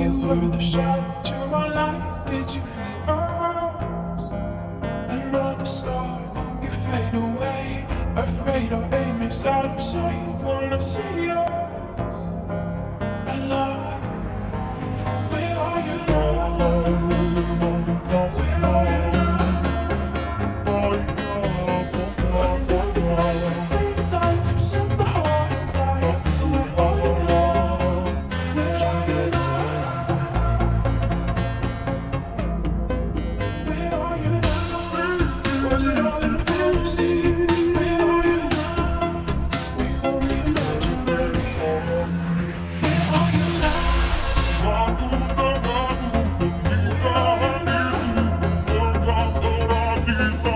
You were the shadow to my light. Did you feel us? Another star, you fade away. Afraid our aim is out of sight. Wanna see us. Thank you.